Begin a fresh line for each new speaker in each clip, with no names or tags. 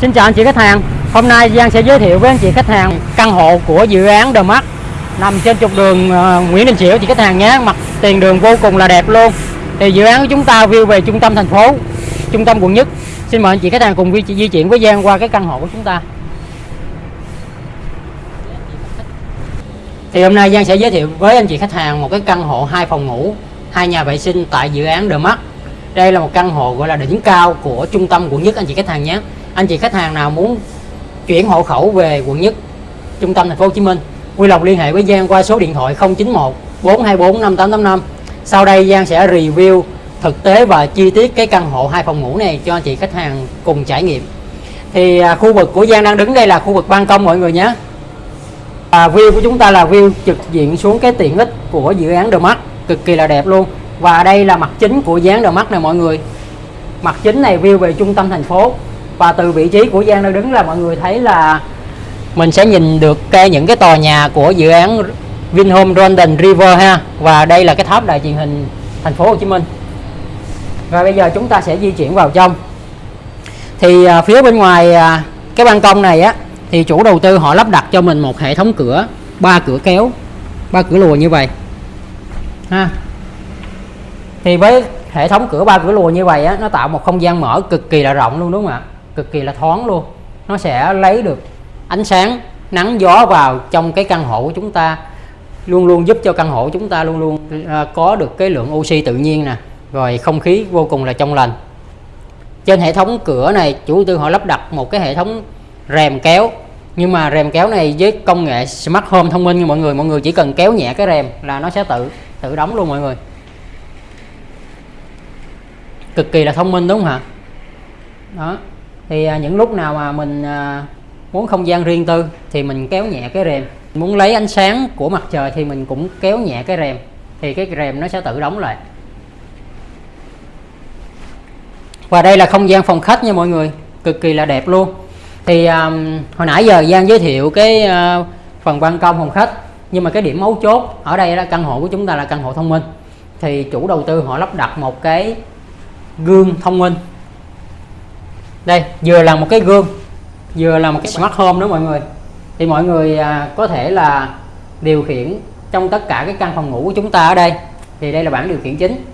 Xin chào anh chị khách hàng. Hôm nay Giang sẽ giới thiệu với anh chị khách hàng căn hộ của dự án The Mark. Nằm trên trục đường ờ, Nguyễn Đình Chiểu chị khách hàng nhé. Mặt tiền đường vô cùng là đẹp luôn. Thì dự án của chúng ta view về trung tâm thành phố trung tâm quận nhất. Xin mời anh chị khách hàng cùng di, di chuyển với Giang qua cái căn hộ của chúng ta. Thì hôm nay Giang sẽ giới thiệu với anh chị khách hàng một cái căn hộ hai phòng ngủ hai nhà vệ sinh tại dự án The Mark. Đây là một căn hộ gọi là đỉnh cao của trung tâm quận nhất anh chị khách hàng nhé anh chị khách hàng nào muốn chuyển hộ khẩu về quận nhất trung tâm thành phố Hồ Chí Minh vui lòng liên hệ với Giang qua số điện thoại 091 424 5885 sau đây Giang sẽ review thực tế và chi tiết cái căn hộ hai phòng ngủ này cho anh chị khách hàng cùng trải nghiệm. Thì à, khu vực của Giang đang đứng đây là khu vực ban công mọi người nhé. À, view của chúng ta là view trực diện xuống cái tiện ích của dự án The mắt cực kỳ là đẹp luôn. Và đây là mặt chính của dự án The này mọi người. Mặt chính này view về trung tâm thành phố và từ vị trí của Giang đang đứng là mọi người thấy là mình sẽ nhìn được cái những cái tòa nhà của dự án Vinhome London River ha. Và đây là cái tháp đài truyền hình thành phố Hồ Chí Minh. Và bây giờ chúng ta sẽ di chuyển vào trong. Thì à, phía bên ngoài à, cái ban công này á thì chủ đầu tư họ lắp đặt cho mình một hệ thống cửa ba cửa kéo ba cửa lùa như vậy. Ha. Thì với hệ thống cửa ba cửa lùa như vậy á nó tạo một không gian mở cực kỳ là rộng luôn đúng không ạ? Cực kỳ là thoáng luôn. Nó sẽ lấy được ánh sáng, nắng, gió vào trong cái căn hộ của chúng ta, luôn luôn giúp cho căn hộ chúng ta luôn luôn à, có được cái lượng oxy tự nhiên nè, rồi không khí vô cùng là trong lành. Trên hệ thống cửa này, chủ đầu tư họ lắp đặt một cái hệ thống rèm kéo, nhưng mà rèm kéo này với công nghệ smart home thông minh như mọi người mọi người chỉ cần kéo nhẹ cái rèm là nó sẽ tự tự đóng luôn mọi người. Cực kỳ là thông minh đúng không hả? Đó thì à, những lúc nào mà mình à, muốn không gian riêng tư thì mình kéo nhẹ cái rèm. Muốn lấy ánh sáng của mặt trời thì mình cũng kéo nhẹ cái rèm. Thì cái rèm nó sẽ tự đóng lại. Và đây là không gian phòng khách nha mọi người. Cực kỳ là đẹp luôn. Thì um, hồi nãy giờ Giang giới thiệu cái uh, phần ban công phòng khách. Nhưng mà cái điểm mấu chốt ở đây là căn hộ của chúng ta là căn hộ thông minh. Thì chủ đầu tư họ lắp đặt một cái gương thông minh đây vừa là một cái gương vừa là một cái smart home đó mọi người. Thì mọi người à, có thể là điều khiển trong tất cả cái căn phòng ngủ của chúng ta ở đây. Thì đây là bảng điều khiển chính.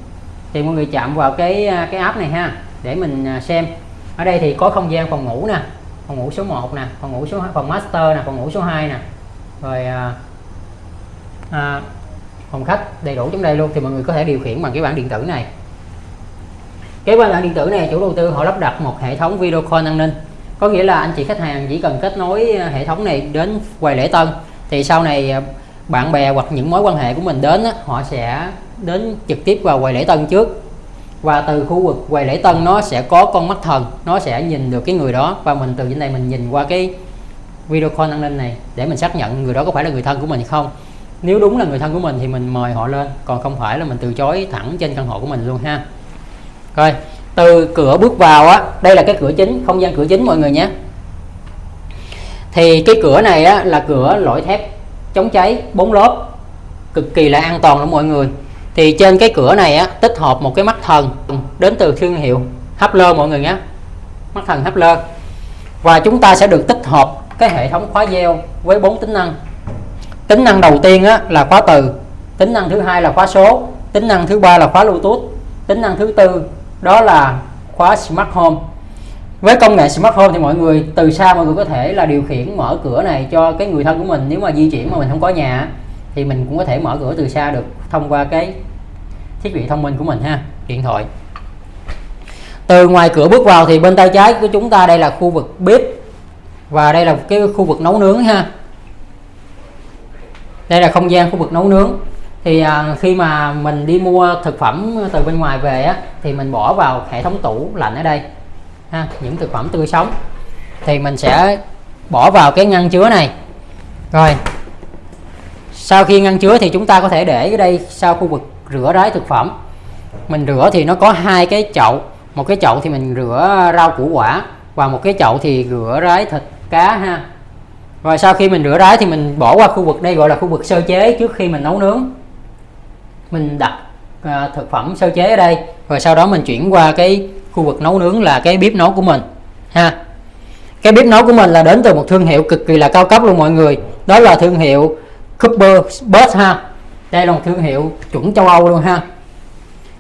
Thì mọi người chạm vào cái à, cái app này ha để mình à, xem. Ở đây thì có không gian phòng ngủ nè phòng ngủ số 1 nè phòng ngủ số phòng master nè phòng ngủ số 2 nè. Rồi à, à, phòng khách đầy đủ trong đây luôn. Thì mọi người có thể điều khiển bằng cái bảng điện tử này cái bảng điện tử này, chủ đầu tư họ lắp đặt một hệ thống video call an ninh. Có nghĩa là anh chị khách hàng chỉ cần kết nối ờ, hệ thống này đến quầy lễ tân, thì sau này ờ, bạn bè hoặc những mối quan hệ của mình đến họ sẽ đến trực tiếp vào quầy lễ tân trước. Và từ khu vực quầy lễ tân nó sẽ có con mắt thần, nó sẽ nhìn được cái người đó và mình từ trên này mình nhìn qua cái video call an ninh này để mình xác nhận người đó có phải là người thân của mình không. Nếu đúng là người thân của mình thì mình mời họ lên, còn không phải là mình từ chối thẳng trên căn hộ của mình luôn ha rồi từ cửa bước vào á đây là cái cửa chính không gian cửa chính mọi người nhé. Thì cái cửa này á là cửa lõi thép chống cháy bốn lớp cực kỳ là an toàn đó mọi người. Thì trên cái cửa này á tích hợp một cái mắt thần đến từ thương hiệu Hapler mọi người nhé. Mắt thần Hapler. Và chúng ta sẽ được tích hợp cái hệ thống khóa gieo với bốn tính năng. Tính năng đầu tiên á, là khóa từ tính năng thứ hai là khóa số tính năng thứ ba là khóa bluetooth tính năng thứ tư đó là khóa smart home. Với công nghệ smart home thì mọi người, từ xa mọi người có thể là điều khiển, mở cửa này cho cái người thân của mình. Nếu mà di chuyển mà mình không có nhà, thì mình cũng có thể mở cửa từ xa được thông qua cái thiết bị thông minh của mình ha, điện thoại. Từ ngoài cửa bước vào thì bên tay trái của chúng ta đây là khu vực bếp và đây là cái khu vực nấu nướng ha. Đây là không gian khu vực nấu nướng thì à, khi mà mình đi mua thực phẩm từ bên ngoài về á thì mình bỏ vào hệ thống tủ lạnh ở đây ha những thực phẩm tươi sống. Thì mình sẽ bỏ vào cái ngăn chứa này. Rồi sau khi ngăn chứa thì chúng ta có thể để ở đây sau khu vực rửa ráy thực phẩm. Mình rửa thì nó có hai cái chậu một cái chậu thì mình rửa rau củ quả và một cái chậu thì rửa ráy thịt cá ha. Rồi sau khi mình rửa ráy thì mình bỏ qua khu vực đây gọi là khu vực sơ chế trước khi mình nấu nướng mình đặt à, thực phẩm sơ chế ở đây rồi sau đó mình chuyển qua cái khu vực nấu nướng là cái bếp nấu của mình ha. Cái bếp nấu của mình là đến từ một thương hiệu cực kỳ là cao cấp luôn mọi người. Đó là thương hiệu Cooper Bus ha. Đây là một thương hiệu chuẩn châu Âu luôn ha.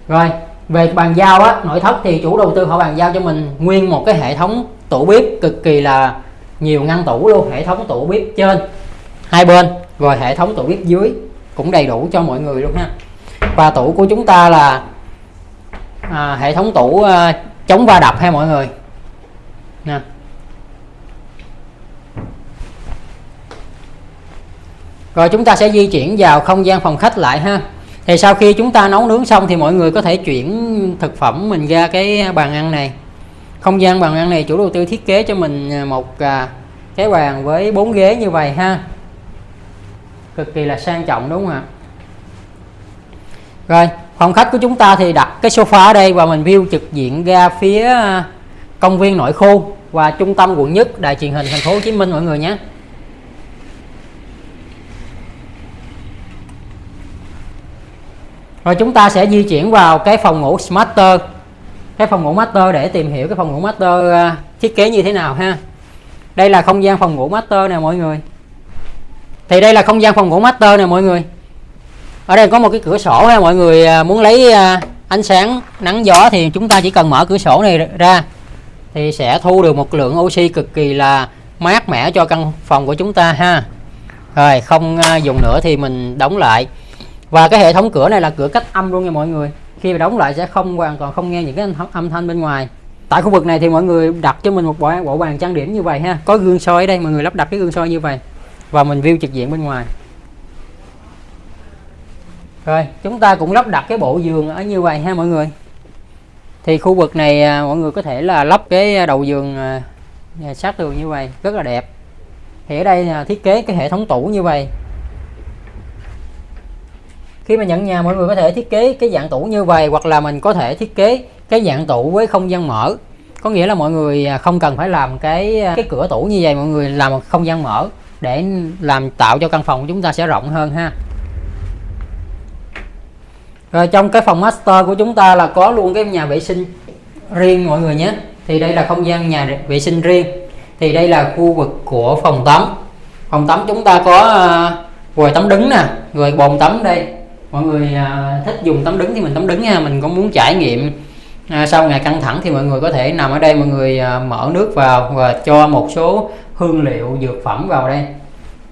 Rồi về bàn giao á nội thất thì chủ đầu tư họ bàn giao cho mình nguyên một cái hệ thống tủ bếp cực kỳ là nhiều ngăn tủ luôn hệ thống tủ bếp trên hai bên rồi hệ thống tủ bếp dưới cũng đầy đủ cho mọi người luôn ha và tủ của chúng ta là à, hệ thống tủ à, chống va đập ha mọi người. Nha rồi chúng ta sẽ di chuyển vào không gian phòng khách lại ha. Thì sau khi chúng ta nấu nướng xong thì mọi người có thể chuyển thực phẩm mình ra cái bàn ăn này. Không gian bàn ăn này chủ đầu tư thiết kế cho mình à, một à, cái bàn với bốn ghế như vậy ha. Cực kỳ là sang trọng đúng không ạ? Rồi phòng khách của chúng ta thì đặt cái sofa ở đây và mình view trực diện ra phía ờ, công viên nội khu và trung tâm quận nhất đài truyền hình thành phố Hồ Chí Minh mọi người nhé. Rồi chúng ta sẽ di chuyển vào cái phòng ngủ smarter, cái phòng ngủ master để tìm hiểu cái phòng ngủ master ờ, thiết kế như thế nào ha. Đây là không gian phòng ngủ master nè mọi người. Thì đây là không gian phòng ngủ master nè mọi người ở đây có một cái cửa sổ ha mọi người à, muốn lấy à, ánh sáng nắng gió thì chúng ta chỉ cần mở cửa sổ này ra thì sẽ thu được một lượng oxy cực kỳ là mát mẻ cho căn phòng của chúng ta ha. Rồi không à, dùng nữa thì mình đóng lại. Và cái hệ thống cửa này là cửa cách âm luôn nha mọi người. Khi mà đóng lại sẽ không hoàn toàn không nghe những cái âm thanh bên ngoài. Tại khu vực này thì mọi người đặt cho mình một bộ, bộ bàn trang điểm như vậy ha. Có gương soi ở đây mọi người lắp đặt cái gương soi như vậy. Và mình view trực diện bên ngoài rồi, chúng ta cũng lắp đặt cái bộ giường ở như vậy ha mọi người. Thì khu vực này à, mọi người có thể là lắp cái đầu giường à, sát tường như vậy, rất là đẹp. Thì ở đây à, thiết kế cái hệ thống tủ như vậy. Khi mà nhận nhà, mọi người có thể thiết kế cái dạng tủ như vậy, hoặc là mình có thể thiết kế cái dạng tủ với không gian mở. Có nghĩa là mọi người không cần phải làm cái cái cửa tủ như vậy, mọi người làm một không gian mở để làm, tạo cho căn phòng của chúng ta sẽ rộng hơn ha rồi trong cái phòng master của chúng ta là có luôn cái nhà vệ sinh riêng mọi người nhé. Thì đây là không gian nhà vệ sinh riêng. Thì đây là khu vực của phòng tắm. Phòng tắm chúng ta có à, quầy tắm đứng nè rồi bồn tắm đây. Mọi người à, thích dùng tắm đứng thì mình tắm đứng nha mình có muốn trải nghiệm à, sau ngày căng thẳng thì mọi người có thể nằm ở đây mọi người à, mở nước vào và cho một số hương liệu dược phẩm vào đây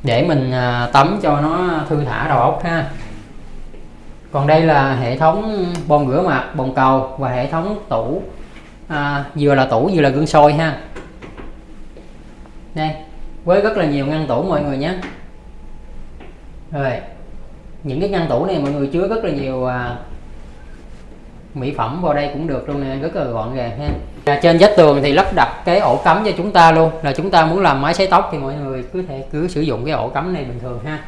để mình à, tắm cho nó thư thả đầu óc ha còn đây là hệ thống bồn rửa mặt bồn cầu và hệ thống tủ. À, vừa là tủ vừa là gương soi ha. Đây với rất là nhiều ngăn tủ mọi người nhé. Rồi những cái ngăn tủ này mọi người chứa rất là nhiều à, mỹ phẩm vào đây cũng được luôn nè rất là gọn gàng ha. À, trên vách tường thì lắp đặt cái ổ cắm cho chúng ta luôn. Là chúng ta muốn làm máy sấy tóc thì mọi người cứ thể cứ sử dụng cái ổ cắm này bình thường ha.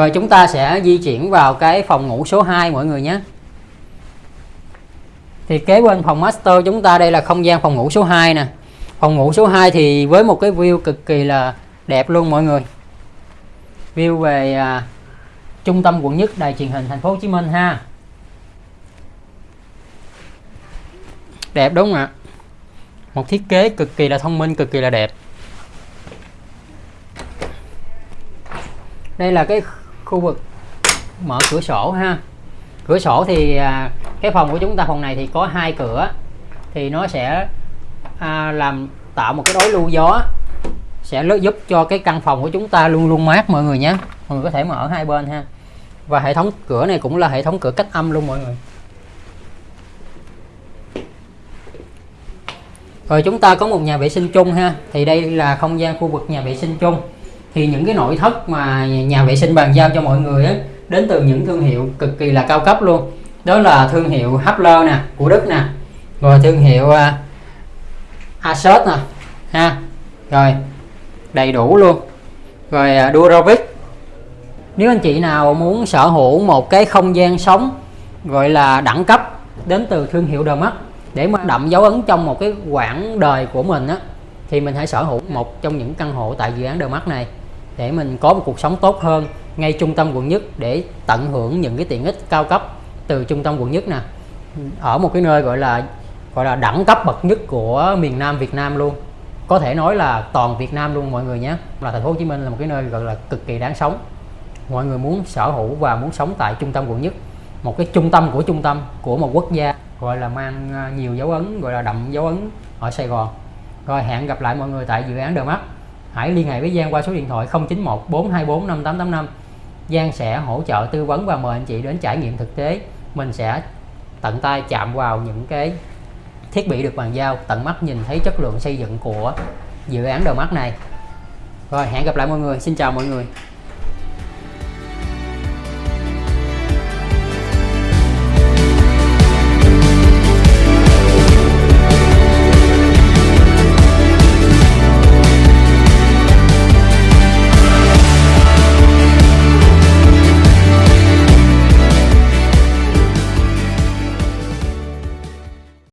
Rồi chúng ta sẽ di chuyển vào cái phòng ngủ số 2 mọi người nhé. Thì kế bên phòng master chúng ta đây là không gian phòng ngủ số 2 nè. Phòng ngủ số 2 thì với một cái view cực kỳ là đẹp luôn mọi người. View về à, trung tâm quận nhất đài truyền hình thành phố Hồ Chí Minh ha. Đẹp đúng không ạ? Một thiết kế cực kỳ là thông minh cực kỳ là đẹp. Đây là cái khu vực mở cửa sổ ha. Cửa sổ thì à, cái phòng của chúng ta phòng này thì có hai cửa. Thì nó sẽ à, làm tạo một cái đối lưu gió sẽ giúp cho cái căn phòng của chúng ta luôn luôn mát mọi người nhé. Mọi người có thể mở hai bên ha. Và hệ thống cửa này cũng là hệ thống cửa cách âm luôn mọi người. Rồi chúng ta có một nhà vệ sinh chung ha. Thì đây là không gian khu vực nhà vệ sinh chung thì những cái nội thất mà nhà vệ sinh bàn giao cho mọi người ấy, đến từ những thương hiệu cực kỳ là cao cấp luôn. Đó là thương hiệu Hapler nè của Đức nè. Rồi thương hiệu à, uh, Asos nè ha. Rồi đầy đủ luôn. Rồi à, uh, Durovic nếu anh chị nào muốn sở hữu một cái không gian sống gọi là đẳng cấp đến từ thương hiệu The Mắt để mà đậm dấu ấn trong một cái quãng đời của mình á thì mình hãy sở hữu một trong những căn hộ tại dự án The Mắt này để mình có một cuộc sống tốt hơn ngay trung tâm quận nhất để tận hưởng những cái tiện ích cao cấp từ trung tâm quận nhất nè. Ở một cái nơi gọi là gọi là đẳng cấp bậc nhất của miền Nam Việt Nam luôn. Có thể nói là toàn Việt Nam luôn mọi người nhé. Là thành phố Hồ Chí Minh là một cái nơi gọi là cực kỳ đáng sống. Mọi người muốn sở hữu và muốn sống tại trung tâm quận nhất. Một cái trung tâm của trung tâm của một quốc gia gọi là mang à, nhiều dấu ấn, gọi là đậm dấu ấn ở Sài Gòn. Rồi hẹn gặp lại mọi người tại dự án The Mắt hãy liên hệ với Giang qua số điện thoại 091 424 5885 Giang sẽ hỗ trợ tư vấn và mời anh chị đến trải nghiệm thực tế. Mình sẽ tận tay chạm vào những cái thiết bị được bàn giao, tận mắt nhìn thấy chất lượng xây dựng của dự án đầu mắt này. Rồi, hẹn gặp lại mọi người. Xin chào mọi người.